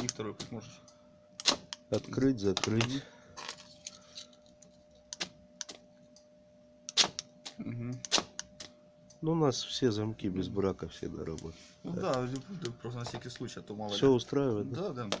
И второй пусть. Открыть, закрыть. Мгм. Ну, у нас все замки без брака всегда работают. Ну да, просто на всякий случай, а то мало Все ли. устраивает? да? Да, да.